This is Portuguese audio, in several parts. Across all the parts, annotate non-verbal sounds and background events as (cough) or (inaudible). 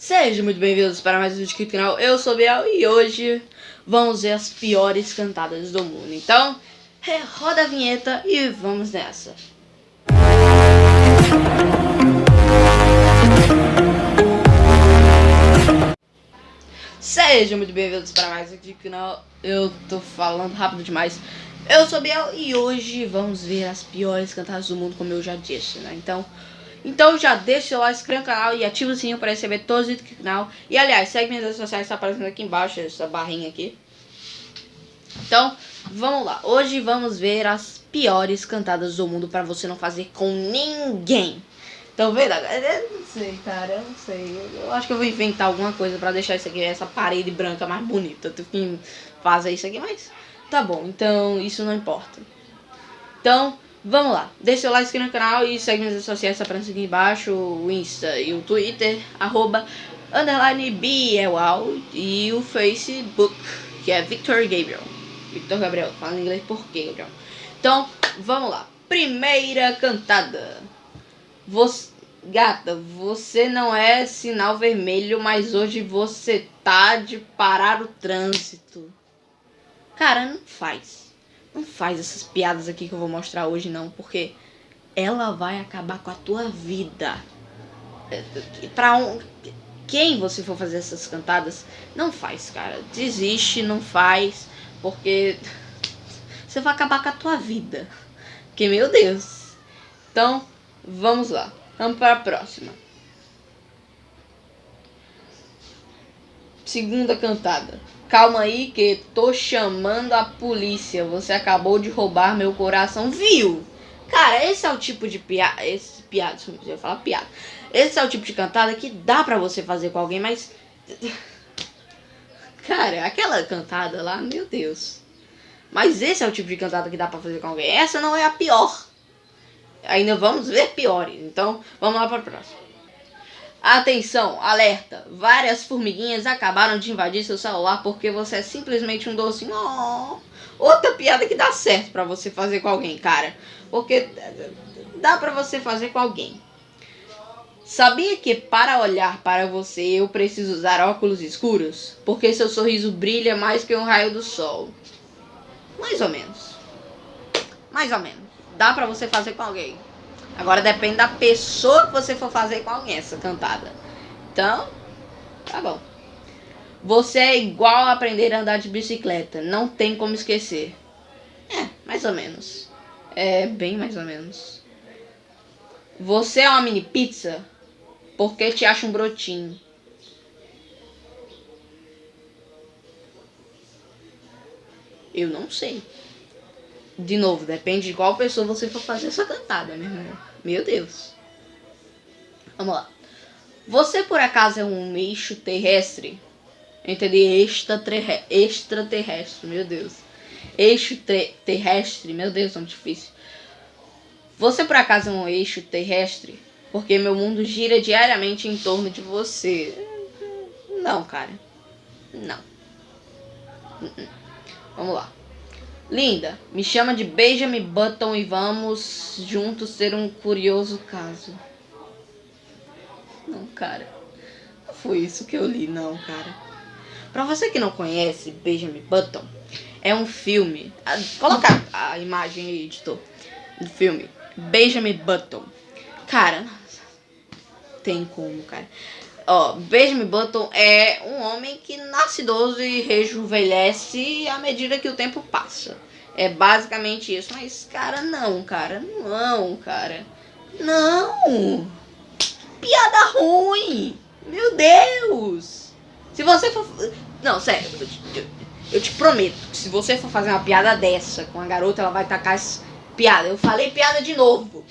Sejam muito bem-vindos para mais um vídeo aqui do canal, eu sou o Biel e hoje vamos ver as piores cantadas do mundo. Então, roda a vinheta e vamos nessa. Sejam muito bem-vindos para mais um vídeo do canal, eu tô falando rápido demais. Eu sou o Biel e hoje vamos ver as piores cantadas do mundo, como eu já disse, né? Então... Então já deixa o seu like, inscreva no canal e ativa o sininho para receber todos os vídeos do canal. E aliás, segue minhas redes sociais, está aparecendo aqui embaixo, essa barrinha aqui. Então, vamos lá. Hoje vamos ver as piores cantadas do mundo para você não fazer com ninguém. Então, vendo? Eu não sei, cara, eu não sei. Eu acho que eu vou inventar alguma coisa para deixar isso aqui, essa parede branca mais bonita. Tu que fazer isso aqui, mas tá bom. Então, isso não importa. Então, Vamos lá, deixa seu like, no canal e segue nas redes sociais, tá aqui embaixo, o Insta e o Twitter, arroba, underline Bielal e o Facebook, que é Victor Gabriel. Victor Gabriel, fala em inglês por quê, Gabriel? Então, vamos lá. Primeira cantada. Você, gata, você não é sinal vermelho, mas hoje você tá de parar o trânsito. Cara, não faz. Não faz essas piadas aqui que eu vou mostrar hoje não, porque ela vai acabar com a tua vida. Pra um, quem você for fazer essas cantadas, não faz, cara. Desiste, não faz, porque você vai acabar com a tua vida. Que meu Deus. Então, vamos lá. Vamos para a próxima. Segunda cantada. Calma aí que tô chamando a polícia. Você acabou de roubar meu coração, viu? Cara, esse é o tipo de piada. Esse piada, eu ia falar piada. Esse é o tipo de cantada que dá pra você fazer com alguém, mas. (laughs) Cara, aquela cantada lá, meu Deus. Mas esse é o tipo de cantada que dá pra fazer com alguém. Essa não é a pior. Ainda vamos ver piores. Então, vamos lá pra próxima. Atenção, alerta! Várias formiguinhas acabaram de invadir seu celular porque você é simplesmente um docinho. Oh, outra piada que dá certo para você fazer com alguém, cara. Porque dá para você fazer com alguém. Sabia que para olhar para você eu preciso usar óculos escuros? Porque seu sorriso brilha mais que um raio do sol. Mais ou menos. Mais ou menos. Dá para você fazer com alguém. Agora depende da pessoa que você for fazer com alguém essa cantada. Então, tá bom. Você é igual a aprender a andar de bicicleta. Não tem como esquecer. É, mais ou menos. É, bem mais ou menos. Você é uma mini pizza? Porque te acha um brotinho. Eu não sei. De novo, depende de qual pessoa você for fazer essa cantada, meu irmão. Meu Deus. Vamos lá. Você por acaso é um eixo terrestre? Entendi, extraterrestre, meu Deus. Eixo terrestre, meu Deus, tão difícil. Você por acaso é um eixo terrestre? Porque meu mundo gira diariamente em torno de você. Não, cara. Não. Uh-uh. Vamos lá. Linda, me chama de Benjamin Button e vamos juntos ter um curioso caso. Não, cara. Não foi isso que eu li, não, cara. Pra você que não conhece Benjamin Button, é um filme. Coloca a imagem aí, editor. Do filme. Benjamin Button. Cara, tem como, cara. Ó, Benjamin Button é um homem que nasce idoso e rejuvenesce à medida que o tempo passa. É basicamente isso. Mas, cara, não, cara. Não, cara. Não! Piada ruim! Meu Deus! Se você for. Não, sério. Eu te, eu, te prometo que se você for fazer uma piada dessa com a garota, ela vai tacar essa piada. Eu falei piada de novo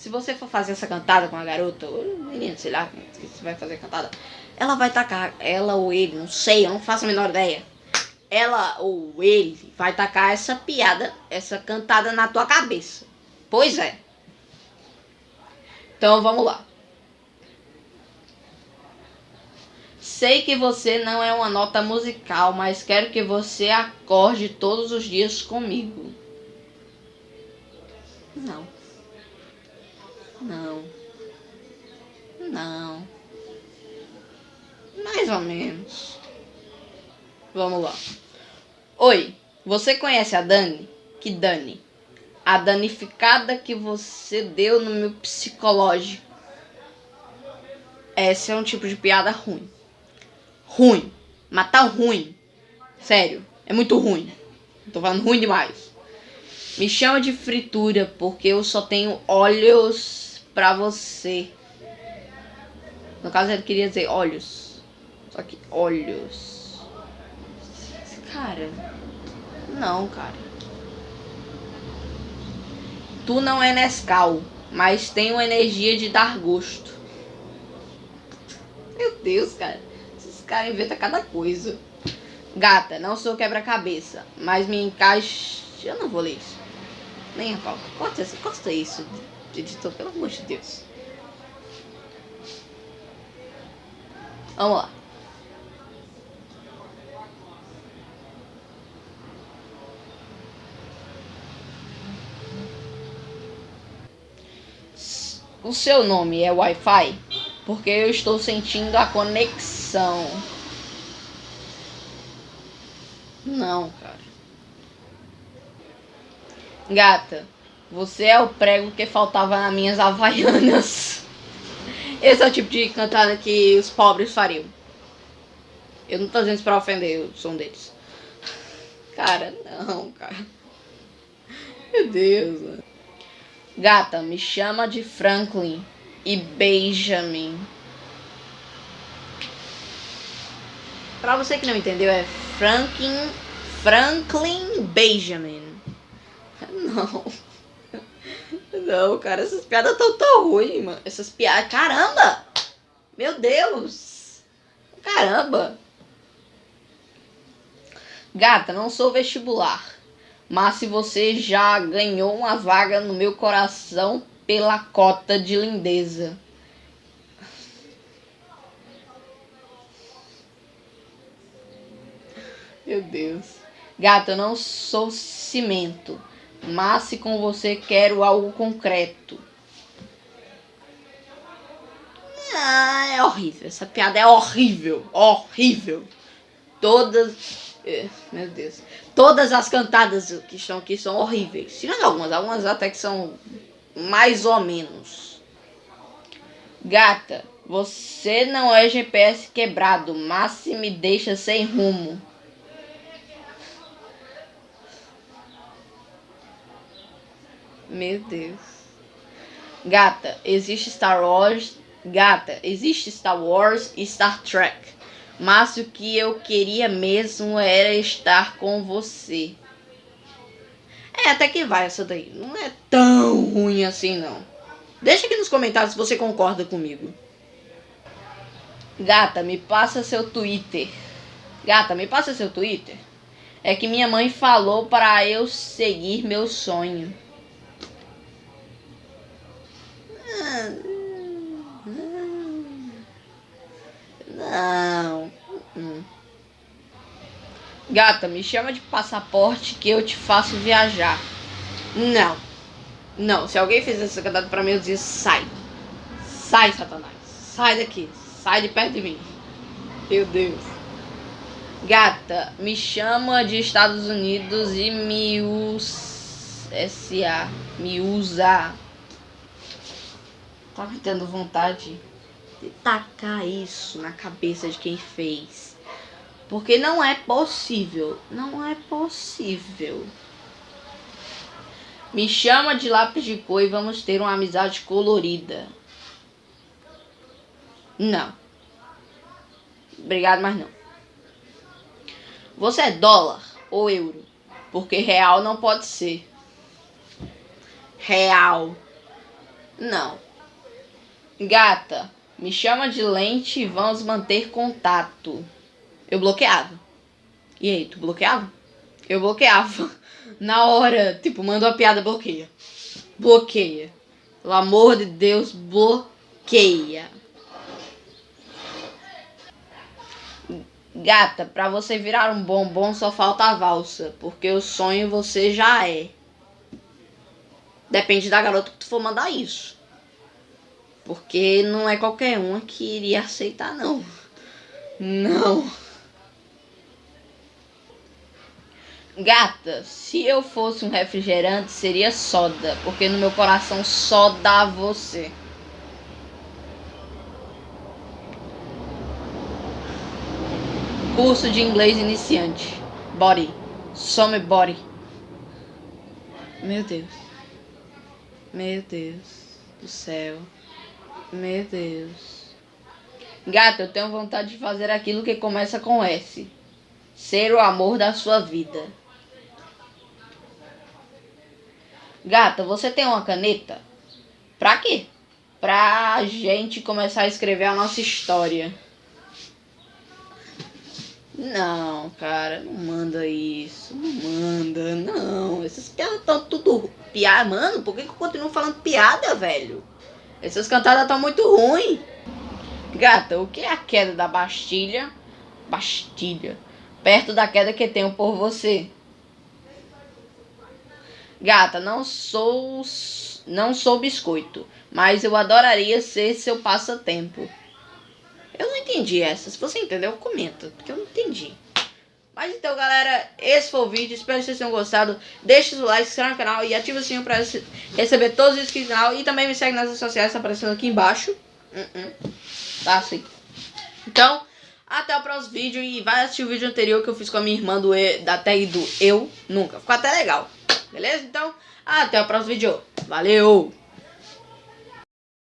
se você for fazer essa cantada com a garota, ou menino, sei lá, que você vai fazer cantada, ela vai tacar, ela ou ele, não sei, eu não faço a menor ideia. Ela ou ele vai tacar essa piada, essa cantada na tua cabeça. Pois é. Então vamos lá. Sei que você não é uma nota musical, mas quero que você acorde todos os dias comigo. Ou menos. Vamos lá. Oi, você conhece a Dani? Que Dani? A danificada que você deu no meu psicológico. Esse é um tipo de piada ruim. Ruim. Matar ruim. Sério, é muito ruim. Tô falando ruim demais. Me chama de fritura porque eu só tenho olhos pra você. No caso, ele queria dizer olhos. Só que olhos. Cara. Não, cara. Tu não é Nescau, mas tem uma energia de dar gosto. Meu Deus, cara. Esses caras inventam cada coisa. Gata, não sou quebra-cabeça, mas me encaixe. Eu não vou ler isso. Nem a pau. Corta, corta isso, editor, pelo amor de Deus. Vamos lá. O seu nome é Wi-Fi? Porque eu estou sentindo a conexão. Não, cara. Gata, você é o prego que faltava nas minhas havaianas. (laughs) Esse é o tipo de cantada que os pobres fariam. Eu não tô dizendo isso pra ofender o som deles. (laughs) Cara, não, cara. Meu Deus. Gata, me chama de Franklin e Benjamin. Pra você que não entendeu, é Franklin, Franklin Benjamin. Não. Não, cara, essas piadas estão tão ruins, mano. Essas piadas. Caramba! Meu Deus! Caramba! Gata, não sou vestibular. Mas se você já ganhou uma vaga no meu coração pela cota de lindeza. Meu Deus. Gata, eu não sou cimento mas se com você quero algo concreto. Ah, é horrível. Essa piada é horrível. Horrível. Todas. É, meu Deus. Todas as cantadas que estão aqui são horríveis. Tirando algumas. Algumas até que são mais ou menos. Gata, você não é GPS quebrado, mas se me deixa sem rumo. Meu Deus. Gata, existe Star Wars. Gata, existe Star Wars e Star Trek. Mas o que eu queria mesmo era estar com você. É, até que vai essa daí. Não é tão ruim assim, não. Deixa aqui nos comentários se você concorda comigo. Gata, me passa seu Twitter. Gata, me passa seu Twitter. É que minha mãe falou para eu seguir meu sonho. Não. Gata, me chama de passaporte que eu te faço viajar. Não. Não, se alguém fez essa cantada pra mim, eu dizia, sai. Sai, Satanás. Sai daqui. Sai de perto de mim. Meu Deus. Gata, me chama de Estados Unidos e me usa. Me usa Tava tendo vontade de tacar isso na cabeça de quem fez. Porque não é possível. Não é possível. Me chama de lápis de cor e vamos ter uma amizade colorida. Não. Obrigado, mas não. Você é dólar ou euro? Porque real não pode ser. Real. Não. Gata, me chama de lente e vamos manter contato. Eu bloqueava. E aí, tu bloqueava? Eu bloqueava. (laughs) Na hora, tipo, manda uma piada, bloqueia. Bloqueia. Pelo amor de Deus, bloqueia. Gata, pra você virar um bombom só falta a valsa, porque o sonho você já é. Depende da garota que tu for mandar isso. Porque não é qualquer um que iria aceitar, não. (laughs) Não. Gata, se eu fosse um refrigerante, seria soda, porque no meu coração só dá você. Curso de inglês iniciante. Body. Some body. Meu Deus. Meu Deus do céu. Meu Deus. Gata, eu tenho vontade de fazer aquilo que começa com S. Ser o amor da sua vida. Gata, você tem uma caneta? Pra quê? Pra gente começar a escrever a nossa história. Não, cara, não manda isso. Não manda, não. Essas piadas estão tudo piada, mano. Por que, que eu continuo falando piada, velho? Essas cantadas estão muito ruins. Gata, o que é a queda da Bastilha? Bastilha. Perto da queda que tenho por você. Gata, não sou não sou biscoito, mas eu adoraria ser seu passatempo. Eu não entendi essa. Se você entendeu, comenta, porque eu não entendi. Mas então, galera, esse foi o vídeo. Espero que vocês tenham gostado. Deixe o like, se inscreva no canal e ative o sininho para receber todos os inscritos no canal. E também me segue nas redes sociais, tá aparecendo aqui embaixo. Uh -uh. Tá assim. Então, até o próximo vídeo. E vai assistir o vídeo anterior que eu fiz com a minha irmã do e, da tag do Eu Nunca. Ficou até legal. Beleza? Então, até o próximo vídeo. Valeu!